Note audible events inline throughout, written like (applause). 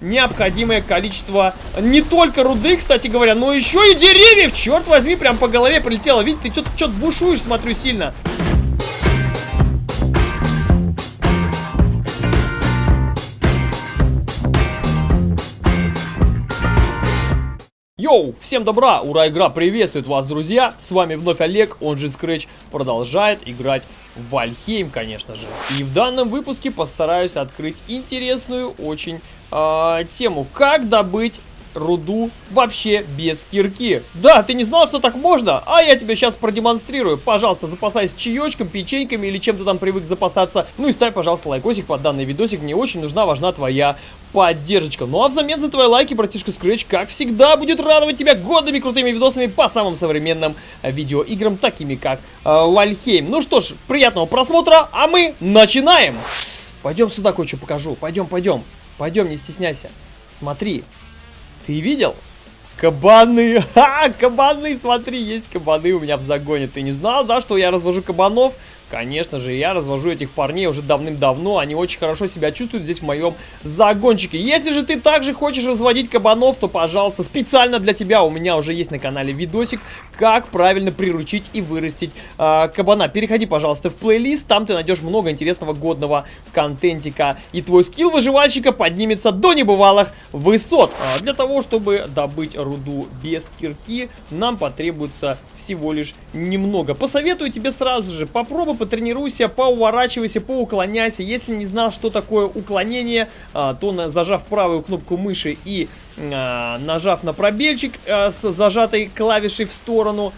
необходимое количество не только руды, кстати говоря, но еще и деревьев. Черт возьми, прям по голове прилетело. Видите, ты что-то что бушуешь, смотрю, сильно. Йоу, всем добра, ура, игра приветствует вас, друзья, с вами вновь Олег, он же Scratch, продолжает играть в Вальхейм, конечно же. И в данном выпуске постараюсь открыть интересную очень э, тему, как добыть руду вообще без кирки. Да, ты не знал, что так можно? А я тебе сейчас продемонстрирую. Пожалуйста, запасайся чаечком, печеньками или чем ты там привык запасаться. Ну и ставь, пожалуйста, лайкосик под данный видосик. Мне очень нужна, важна твоя поддержка. Ну а взамен за твои лайки, братишка Scratch, как всегда, будет радовать тебя годными крутыми видосами по самым современным видеоиграм, такими как э, Вальхейм. Ну что ж, приятного просмотра, а мы начинаем! Пойдем сюда кое-что покажу. Пойдем, пойдем. Пойдем, не стесняйся. Смотри, ты видел? Кабаны! (laughs) Ха! Кабаны! Смотри, есть кабаны у меня в загоне. Ты не знал, да, что я развожу кабанов? Конечно же, я развожу этих парней уже давным-давно. Они очень хорошо себя чувствуют здесь в моем загончике. Если же ты также хочешь разводить кабанов, то, пожалуйста, специально для тебя у меня уже есть на канале видосик, как правильно приручить и вырастить э, кабана. Переходи, пожалуйста, в плейлист. Там ты найдешь много интересного годного контентика. И твой скилл выживальщика поднимется до небывалых высот. А для того, чтобы добыть руду без кирки, нам потребуется всего лишь немного. Посоветую тебе сразу же, попробуй потренируйся, поуворачивайся, поуклоняйся. Если не знал, что такое уклонение, а, то зажав правую кнопку мыши и а, нажав на пробельчик а, с зажатой клавишей в сторону,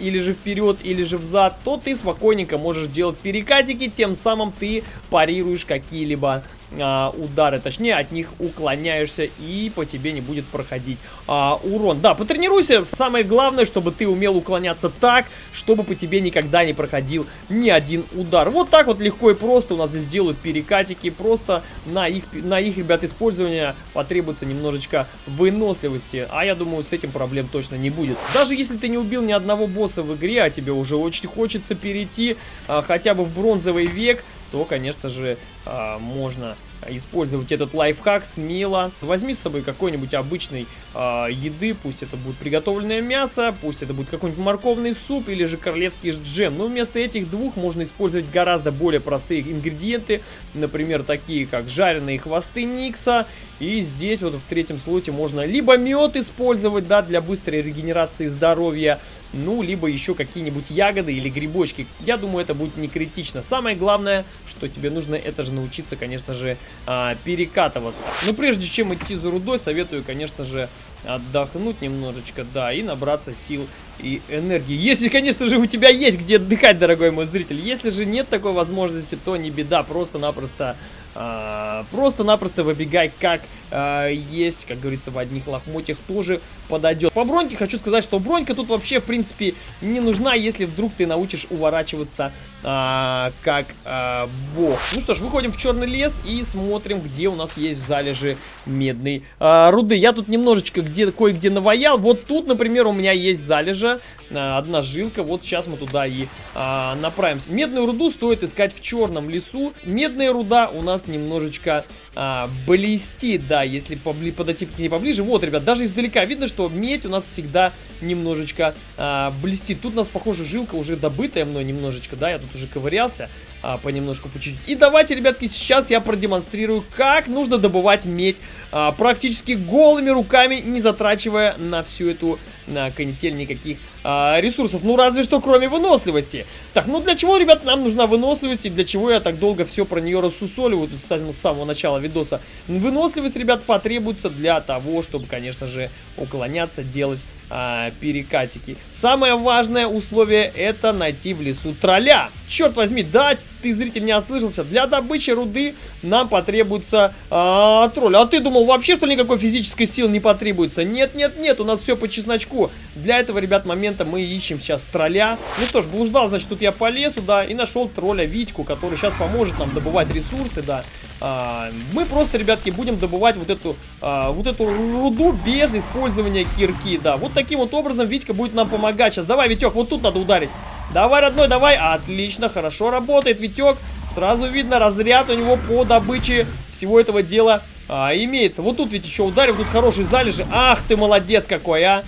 или же вперед, или же взад, то ты спокойненько можешь делать перекатики, тем самым ты парируешь какие-либо а, удары, точнее от них уклоняешься и по тебе не будет проходить а, урон. Да, потренируйся, самое главное, чтобы ты умел уклоняться так, чтобы по тебе никогда не проходил ни один удар. Вот так вот легко и просто у нас здесь делают перекатики, просто на их, на их, ребят, использование потребуется немножечко выносливости, а я думаю, с этим проблем точно не будет. Даже если ты не убил ни одного босса в игре, а тебе уже очень хочется перейти а, хотя бы в бронзовый век, то, конечно же, а, можно использовать этот лайфхак смело. Возьми с собой какой-нибудь обычной э, еды, пусть это будет приготовленное мясо, пусть это будет какой-нибудь морковный суп или же королевский джем. Но вместо этих двух можно использовать гораздо более простые ингредиенты, например, такие как жареные хвосты Никса. И здесь вот в третьем слоте можно либо мед использовать, да, для быстрой регенерации здоровья, ну, либо еще какие-нибудь ягоды или грибочки. Я думаю, это будет не критично. Самое главное, что тебе нужно, это же научиться, конечно же, а, перекатываться. Но прежде чем идти за рудой, советую, конечно же, отдохнуть немножечко, да, и набраться сил и энергии. Если, конечно же, у тебя есть где отдыхать, дорогой мой зритель. Если же нет такой возможности, то не беда, просто-напросто а, просто-напросто выбегай как а, есть, как говорится, в одних лохмотьях тоже подойдет. По броньке хочу сказать, что бронька тут вообще, в принципе, не нужна, если вдруг ты научишь уворачиваться а, как а, бог. Ну что ж, выходим в черный лес и смотрим, где у нас есть залежи медной а, руды. Я тут немножечко где кое-где наваял. Вот тут, например, у меня есть залежа, одна жилка. Вот сейчас мы туда и а, направимся. Медную руду стоит искать в черном лесу. Медная руда у нас немножечко а, блестит, да, если побли подойти к ней поближе. Вот, ребят, даже издалека видно, что медь у нас всегда немножечко а, блестит. Тут у нас, похоже, жилка уже добытая мной немножечко, да, я тут уже ковырялся а, понемножку, по чуть-чуть. И давайте, ребятки, сейчас я продемонстрирую, как нужно добывать медь а, практически голыми руками, не затрачивая на всю эту на канитель никаких а, ресурсов. Ну, разве что кроме выносливости. Так, ну для чего, ребят, нам нужна выносливость и для чего я так долго все про нее рассусоливаю с самого начала видоса. Выносливость, ребят, потребуется для того, чтобы, конечно же, уклоняться, делать а, перекатики. Самое важное условие это найти в лесу тролля. Черт возьми, да, ты, зритель, не ослышался. Для добычи руды нам потребуется а, тролль. А ты думал, вообще, что никакой физической силы не потребуется? Нет, нет, нет, у нас все по чесночку. Для этого, ребят, момента мы ищем сейчас тролля. Ну что ж, блуждал, значит, тут я по лесу, да, и нашел тролля Витьку, который сейчас поможет нам добывать ресурсы, да. А, мы просто, ребятки, будем добывать вот эту, а, вот эту руду без использования кирки, да. Вот таким вот образом Витька будет нам помогать сейчас. Давай, Витек, вот тут надо ударить. Давай, родной, давай. Отлично, хорошо работает Витек. Сразу видно разряд у него по добыче всего этого дела а, имеется. Вот тут ведь еще ударил, тут хороший залежи. Ах ты молодец какой, а!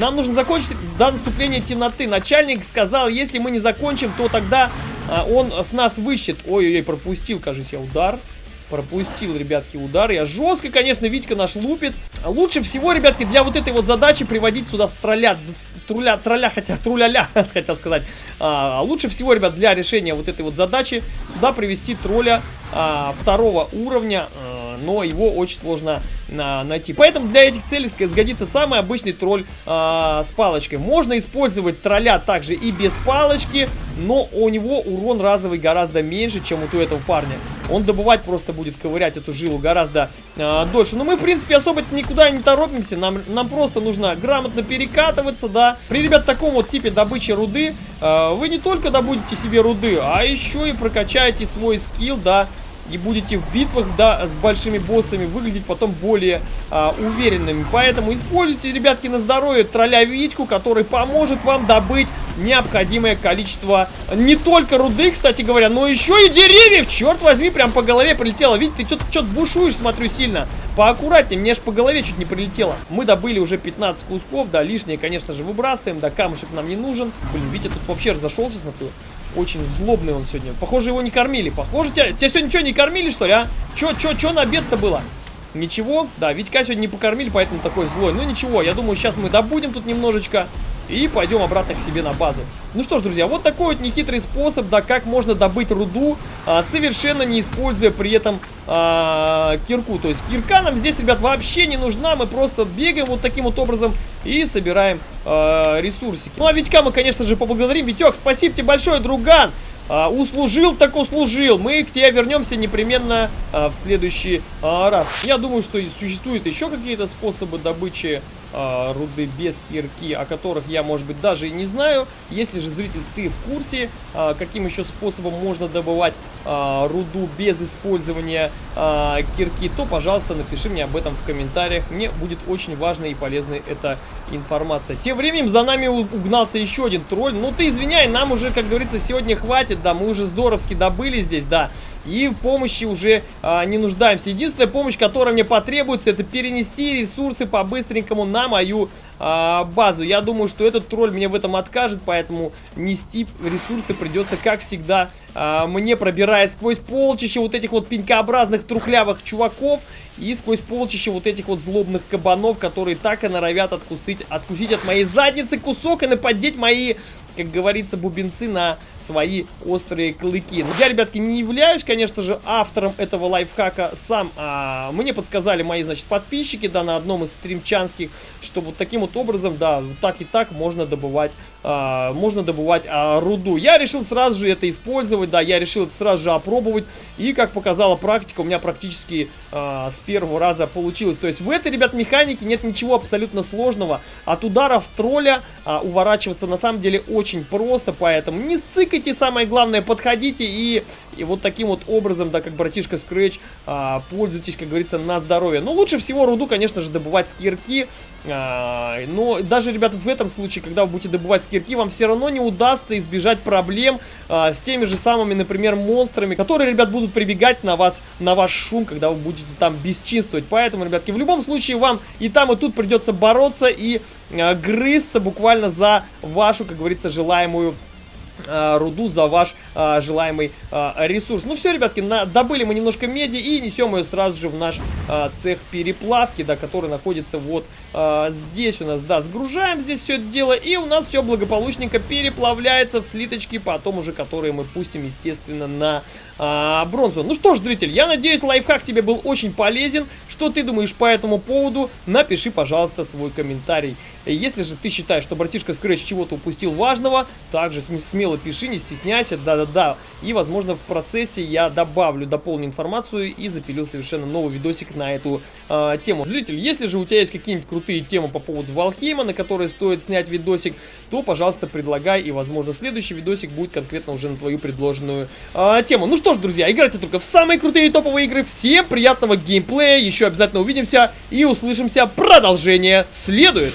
Нам нужно закончить до наступления темноты. Начальник сказал, если мы не закончим, то тогда а, он с нас выщет. Ой-ой-ой, пропустил, кажется, я удар. Пропустил, ребятки, удар. Я жестко, конечно, Витька наш лупит. Лучше всего, ребятки, для вот этой вот задачи приводить сюда тролля. Труля, тролля, хотя труля-ля, (laughs) хотел сказать. А, лучше всего, ребят, для решения вот этой вот задачи сюда привести тролля а, второго уровня. А, но его очень сложно а, найти. Поэтому для этих целей сгодится самый обычный тролль а, с палочкой. Можно использовать тролля также и без палочки, но у него урон разовый гораздо меньше, чем у этого парня. Он добывать просто будет ковырять эту жилу гораздо а, дольше. Но мы, в принципе, особо никуда не торопимся. Нам, нам просто нужно грамотно перекатываться, да. При, ребят, таком вот типе добычи руды а, вы не только добудете себе руды, а еще и прокачаете свой скилл, да, и будете в битвах, да, с большими боссами выглядеть потом более а, уверенными. Поэтому используйте, ребятки, на здоровье тролля Витьку, который поможет вам добыть необходимое количество не только руды, кстати говоря, но еще и деревьев. Черт возьми, прям по голове прилетело. Видите, ты что-то что бушуешь, смотрю, сильно. Поаккуратнее, мне аж по голове чуть не прилетело. Мы добыли уже 15 кусков, да, лишнее, конечно же, выбрасываем, да, камушек нам не нужен. Блин, Витя тут вообще разошелся, смотрю. Очень злобный он сегодня. Похоже, его не кормили. Похоже, тебя, тебя сегодня что, не кормили, что ли, а? Чё, чё, чё на обед-то было? Ничего. Да, Витька сегодня не покормили, поэтому такой злой. Ну ничего, я думаю, сейчас мы добудем тут немножечко. И пойдем обратно к себе на базу. Ну что ж, друзья, вот такой вот нехитрый способ, да, как можно добыть руду, а, совершенно не используя при этом а, кирку. То есть кирка нам здесь, ребят, вообще не нужна. Мы просто бегаем вот таким вот образом и собираем а, ресурсики. Ну а Витька мы, конечно же, поблагодарим. Витек, спасибо тебе большое, друган. А, услужил так услужил. Мы к тебе вернемся непременно а, в следующий а, раз. Я думаю, что существуют еще какие-то способы добычи э, руды без кирки, о которых я, может быть, даже и не знаю. Если же, зритель, ты в курсе, э, каким еще способом можно добывать э, руду без использования кирки, то, пожалуйста, напиши мне об этом в комментариях. Мне будет очень важной и полезной эта информация. Тем временем за нами угнался еще один тролль. Ну, ты извиняй, нам уже, как говорится, сегодня хватит, да, мы уже здоровски добыли здесь, да. И в помощи уже а, не нуждаемся. Единственная помощь, которая мне потребуется, это перенести ресурсы по-быстренькому на мою а, базу. Я думаю, что этот тролль мне в этом откажет, поэтому нести ресурсы придется, как всегда, а, мне пробирая сквозь полчища вот этих вот пенькообразных трухлявых чуваков и сквозь полчища вот этих вот злобных кабанов, которые так и норовят откусить, откусить от моей задницы кусок и нападеть мои как говорится, бубенцы на свои острые клыки. Но я, ребятки, не являюсь, конечно же, автором этого лайфхака сам. А, мне подсказали мои, значит, подписчики, да, на одном из стримчанских, что вот таким вот образом, да, вот так и так можно добывать, а, можно добывать а, руду. Я решил сразу же это использовать, да, я решил это сразу же опробовать. И, как показала практика, у меня практически а, с первого раза получилось. То есть в этой, ребят, механике нет ничего абсолютно сложного. От ударов тролля а, уворачиваться на самом деле очень очень просто, поэтому не сцикайте, самое главное, подходите и, и вот таким вот образом, да, как братишка Scratch, а, пользуйтесь, как говорится, на здоровье. Но лучше всего руду, конечно же, добывать с кирки, а, но даже, ребята, в этом случае, когда вы будете добывать с кирки, вам все равно не удастся избежать проблем а, с теми же самыми, например, монстрами, которые, ребят, будут прибегать на вас, на ваш шум, когда вы будете там бесчинствовать. Поэтому, ребятки, в любом случае вам и там, и тут придется бороться и грызться буквально за вашу, как говорится, желаемую а, руду за ваш а, желаемый а, ресурс. Ну все, ребятки, на, добыли мы немножко меди и несем ее сразу же в наш а, цех переплавки, да, который находится вот а, здесь у нас, да, сгружаем здесь все это дело и у нас все благополучненько переплавляется в слиточки, потом уже которые мы пустим, естественно, на а, бронзу. Ну что ж, зритель, я надеюсь, лайфхак тебе был очень полезен. Что ты думаешь по этому поводу? Напиши, пожалуйста, свой комментарий. Если же ты считаешь, что братишка Scratch чего-то упустил важного, также смело пиши, не стесняйся, да-да-да. И, возможно, в процессе я добавлю, дополню информацию и запилю совершенно новый видосик на эту э, тему. Зритель, если же у тебя есть какие-нибудь крутые темы по поводу Валхейма, на которые стоит снять видосик, то, пожалуйста, предлагай, и, возможно, следующий видосик будет конкретно уже на твою предложенную э, тему. Ну что ж, друзья, играйте только в самые крутые топовые игры. Всем приятного геймплея. Еще обязательно увидимся и услышимся. Продолжение следует.